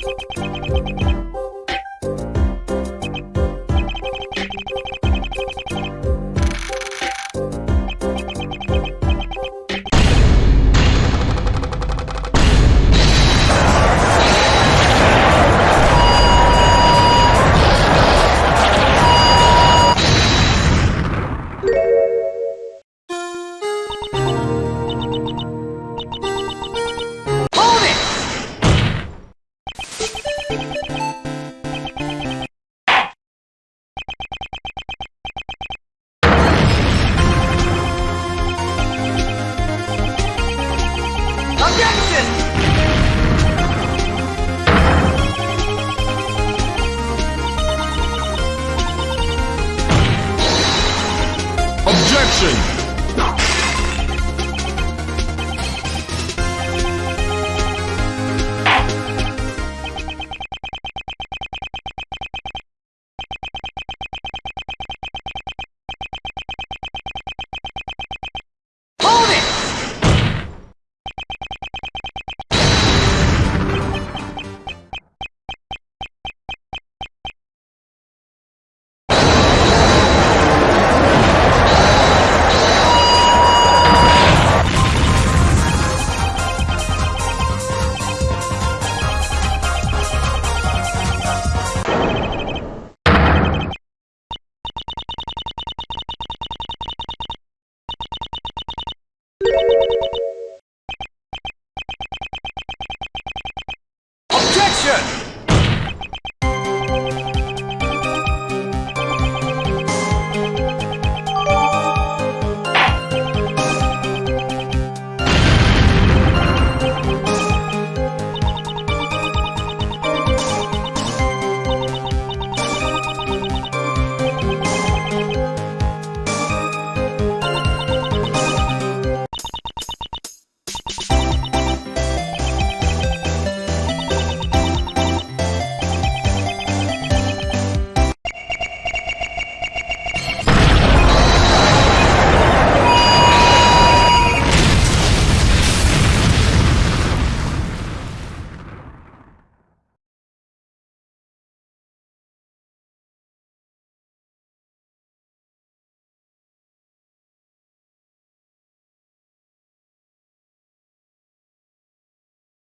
Hold it! Objection! Objection! Objection!